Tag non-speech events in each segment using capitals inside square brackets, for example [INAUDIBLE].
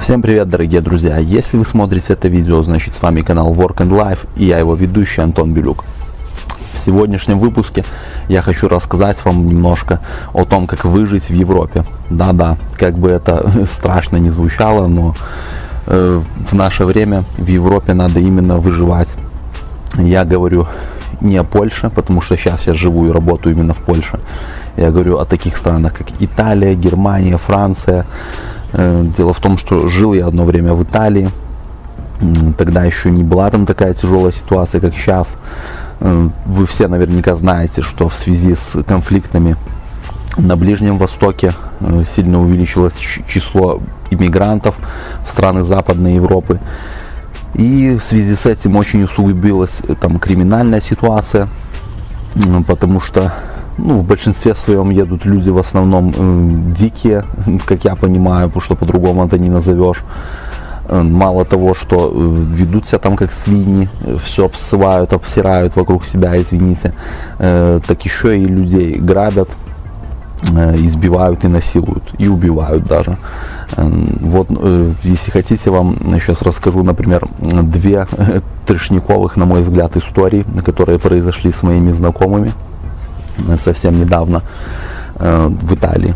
Всем привет дорогие друзья, если вы смотрите это видео, значит с вами канал Work and Life и я его ведущий Антон Белюк. В сегодняшнем выпуске я хочу рассказать вам немножко о том, как выжить в Европе. Да-да, как бы это [LAUGHS] страшно не звучало, но э, в наше время в Европе надо именно выживать. Я говорю не о Польше, потому что сейчас я живу и работаю именно в Польше. Я говорю о таких странах, как Италия, Германия, Франция, Э, дело в том, что жил я одно время в Италии. Тогда еще не была там такая тяжелая ситуация, как сейчас. Э, вы все наверняка знаете, что в связи с конфликтами на Ближнем Востоке э, сильно увеличилось число иммигрантов в страны Западной Европы. И в связи с этим очень усугубилась там криминальная ситуация, потому что ну, в большинстве своем едут люди в основном э, дикие, [LAUGHS] как я понимаю, потому что по-другому это не назовешь. Э, мало того, что э, ведут себя там как свиньи, все обсывают, обсирают вокруг себя, извините, э, так еще и людей грабят, э, избивают и насилуют, и убивают даже. Э, вот, э, если хотите, вам сейчас расскажу, например, две трешниковых, на мой взгляд, истории, которые произошли с моими знакомыми совсем недавно э, в Италии.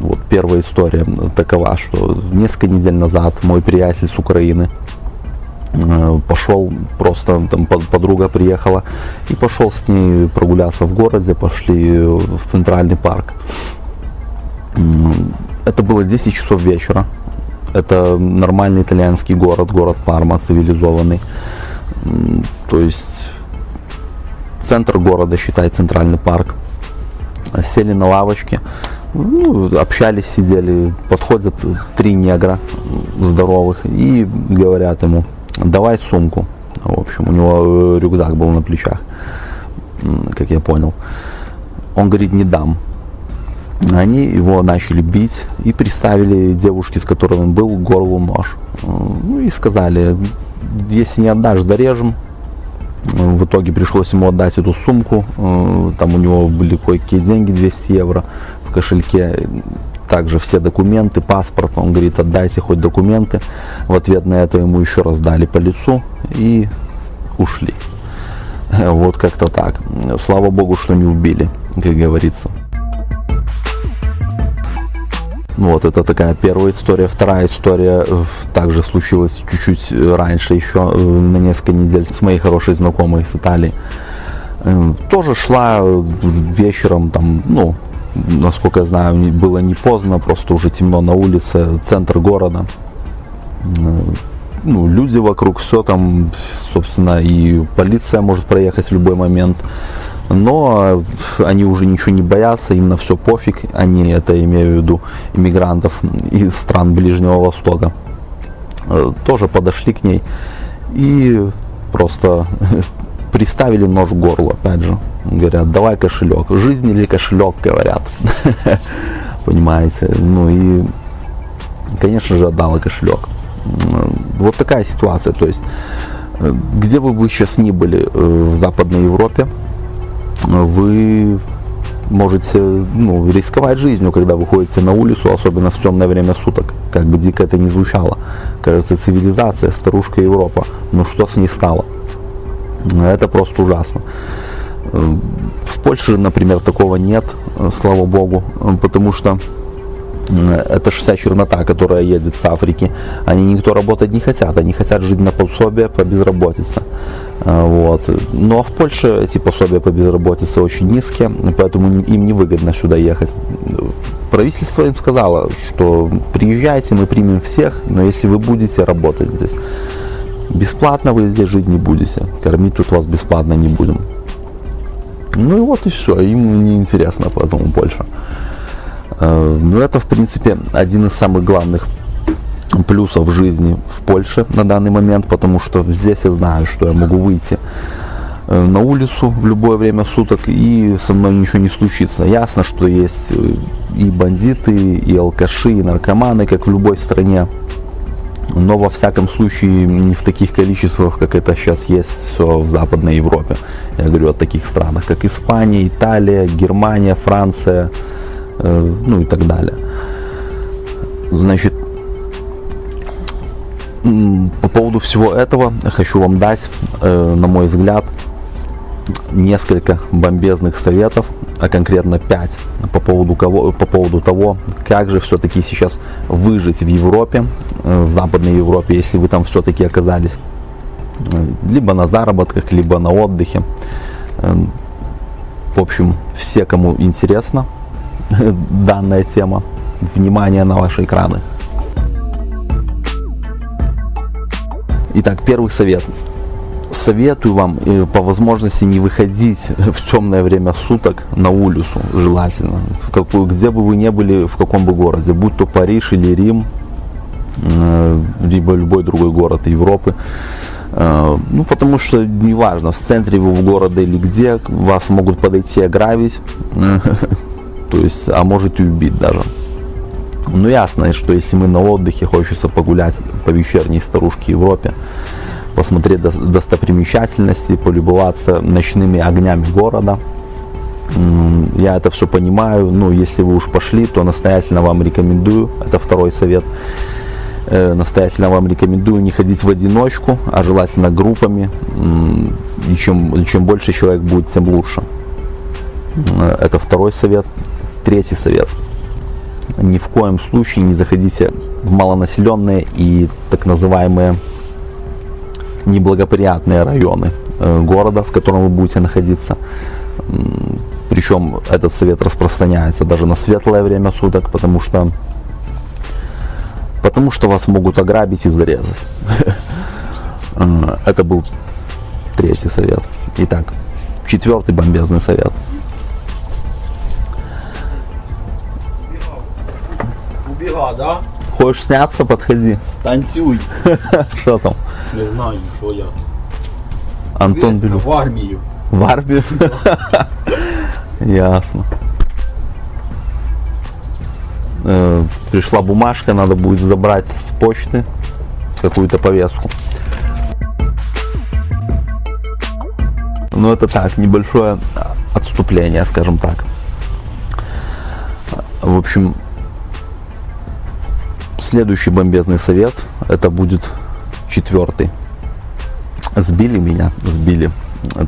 Вот первая история такова, что несколько недель назад мой приятель с Украины э, пошел, просто там подруга приехала, и пошел с ней прогуляться в городе, пошли в центральный парк. Это было 10 часов вечера. Это нормальный итальянский город, город Парма, цивилизованный. То есть центр города, считай, центральный парк. Сели на лавочке, ну, общались, сидели, подходят три негра здоровых и говорят ему, давай сумку. В общем, у него э, рюкзак был на плечах, как я понял. Он говорит, не дам. Они его начали бить и приставили девушке, с которой он был, горлу нож. Ну и сказали, если не отдашь, зарежем, в итоге пришлось ему отдать эту сумку. Э, там у него были кое-какие деньги, 200 евро в кошельке. Также все документы, паспорт. Он говорит, отдайте хоть документы. В ответ на это ему еще раз дали по лицу и ушли. [LAUGHS] Вот как-то так. Слава богу, что не убили, как говорится. Вот, это такая первая история. Вторая история э, также случилась чуть-чуть э, раньше, еще э, на несколько недель с моей хорошей знакомой с Италии. Тоже шла вечером, там, ну, насколько я знаю, было не поздно, просто уже темно на улице, центр города. Ну, люди вокруг, все там, собственно, и полиция может проехать в любой момент но они уже ничего не боятся, им на все пофиг, они это имею в виду иммигрантов из стран Ближнего Востока, э, тоже подошли к ней и просто [LAUGHS] приставили нож в горло, опять же, говорят, давай кошелек, жизнь или кошелек, говорят, [LAUGHS] понимаете, ну и, конечно же, отдала кошелек. Вот такая ситуация, то есть, э, где бы вы сейчас ни были э, в Западной Европе, вы можете ну, рисковать жизнью, когда выходите на улицу, особенно в темное время суток. Как бы дико это не звучало. Кажется, цивилизация, старушка Европа. Ну что с ней стало? Это просто ужасно. В Польше, например, такого нет, слава богу, потому что это же вся чернота, которая едет с Африки. Они никто работать не хотят, они хотят жить на пособие по безработице. А, вот. Но в Польше эти пособия по безработице очень низкие, поэтому им невыгодно сюда ехать. Правительство им сказало, что приезжайте, мы примем всех, но если вы будете работать здесь, бесплатно вы здесь жить не будете, кормить тут вас бесплатно не будем. Ну и вот и все, им не интересно поэтому Польша. А, ну это в принципе один из самых главных плюсов жизни в Польше на данный момент, потому что здесь я знаю, что я могу выйти э, на улицу в любое время суток и со мной ничего не случится. Ясно, что есть э, и бандиты, и алкаши, и наркоманы, как в любой стране. Но во всяком случае не в таких количествах, как это сейчас есть все в Западной Европе. Я говорю о таких странах, как Испания, Италия, Германия, Франция, э, ну и так далее. Значит, по поводу всего этого хочу вам дать, э, на мой взгляд, несколько бомбезных советов, а конкретно 5 по поводу, кого, по поводу того, как же все-таки сейчас выжить в Европе, в Западной Европе, если вы там все-таки оказались э, либо на заработках, либо на отдыхе. Э, в общем, все, кому интересна [LAUGHS] данная тема, внимание на ваши экраны. Итак, первый совет советую вам э, по возможности не выходить [LAUGHS] в темное время суток на улицу, желательно. В какую, где бы вы ни были, в каком бы городе, будь то Париж или Рим, э, либо любой другой город Европы. Э, ну, потому что неважно, в центре вы в города или где, вас могут подойти и ограбить, [LAUGHS] то есть, а можете убить даже. Ну, ясно, что если мы на отдыхе, хочется погулять по вечерней старушке Европе, посмотреть достопримечательности, полюбоваться ночными огнями города. Я это все понимаю, ну, если вы уж пошли, то настоятельно вам рекомендую, это второй совет, э, настоятельно вам рекомендую не ходить в одиночку, а желательно группами, и чем, чем больше человек будет, тем лучше. Э, это второй совет. Третий совет. Ни в коем случае не заходите в малонаселенные и так называемые неблагоприятные районы э, города, в котором вы будете находиться. Причем этот совет распространяется даже на светлое время суток, потому что потому что вас могут ограбить и зарезать. [LAUGHS] Э, это был третий совет. Итак, четвертый бомбезный совет. Убегал, да? Хочешь сняться, подходи. Танцюй. [LAUGHS] Что там? Не знаю, що я. Антон Белюк. в армію. В армию? [LAUGHS] Ясно. Пришла бумажка, надо будет забрать с почты какую-то повестку. Ну это так, небольшое отступление, скажем так. В общем, следующий бомбезный совет, это будет четвертый. Сбили меня, сбили.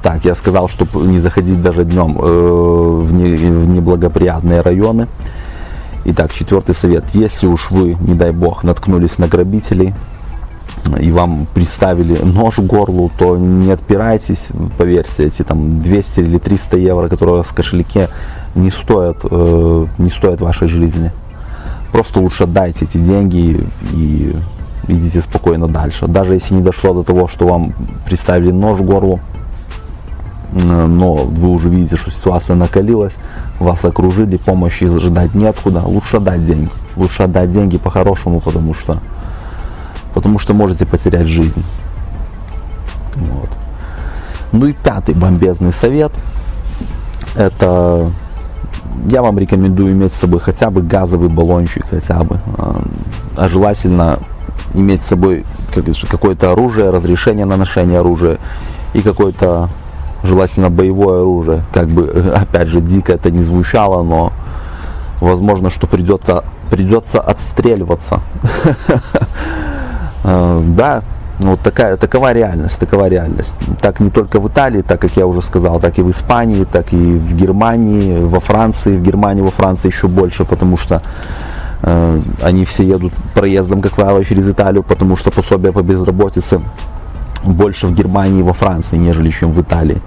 Так, я сказал, чтобы не заходить даже днем э, в неблагоприятные районы. Итак, четвертый совет. Если уж вы, не дай бог, наткнулись на грабителей и вам приставили нож к горлу, то не отпирайтесь, поверьте, эти там 200 или 300 евро, которые в кошельке, не стоят, э, не стоят вашей жизни. Просто лучше отдайте эти деньги и идите спокойно дальше. Даже если не дошло до того, что вам приставили нож к горлу, но вы уже видите, что ситуация накалилась, вас окружили, помощи ждать неоткуда, лучше отдать деньги. Лучше отдать деньги по-хорошему, потому что, потому что можете потерять жизнь. Вот. Ну и пятый бомбезный совет, это я вам рекомендую иметь с собой хотя бы газовый баллончик, хотя бы, а, а желательно иметь с собой какое-то оружие, разрешение на ношение оружия и какое-то желательно боевое оружие. Как бы, опять же, дико это не звучало, но возможно, что придется, придется отстреливаться. [LAUGHS] Э, да, вот такая, такова реальность, такова реальность. Так не только в Италии, так как я уже сказал, так и в Испании, так и в Германии, во Франции. В Германии, во Франции еще больше, потому что э, они все едут проездом, как правило, через Италию, потому что пособие по безработице больше в Германии и во Франции, нежели чем в Италии.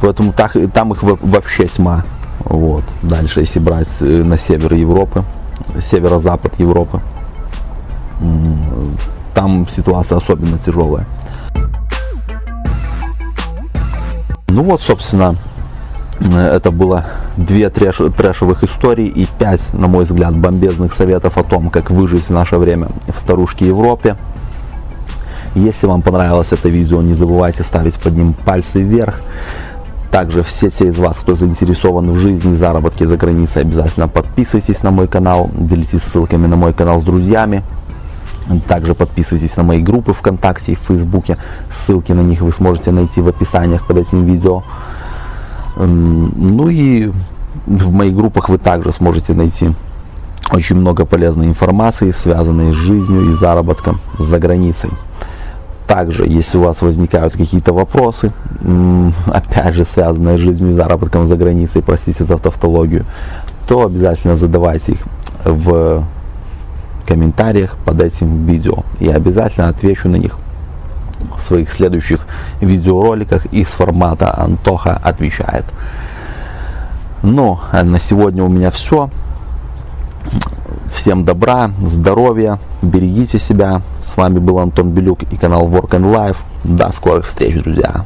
Поэтому так, там их вообще тьма. Вот. Дальше, если брать э, на север Европы, северо-запад Европы, там ситуация особенно тяжелая. Ну вот, собственно, э, это было две трэш, трэшевых историй и пять, на мой взгляд, бомбезных советов о том, как выжить в наше время в старушке Европе. Если вам понравилось это видео, не забывайте ставить под ним пальцы вверх. Также все те из вас, кто заинтересован в жизни и заработке за границей, обязательно подписывайтесь на мой канал, делитесь ссылками на мой канал с друзьями. Также подписывайтесь на мои группы ВКонтакте и в Фейсбуке. Ссылки на них вы сможете найти в описаниях под этим видео. Ну и в моих группах вы также сможете найти очень много полезной информации, связанной с жизнью и заработком за границей. Также, если у вас возникают какие-то вопросы, [LAUGHS] опять же, связанные с жизнью и заработком за границей, простите за тавтологию, то обязательно задавайте их в комментариях под этим видео. Я обязательно отвечу на них в своих следующих видеороликах из формата Антоха отвечает. Ну, а на сегодня у меня все. Всем добра, здоровья, берегите себя. С вами был Антон Белюк и канал Work and Life. До скорых встреч, друзья.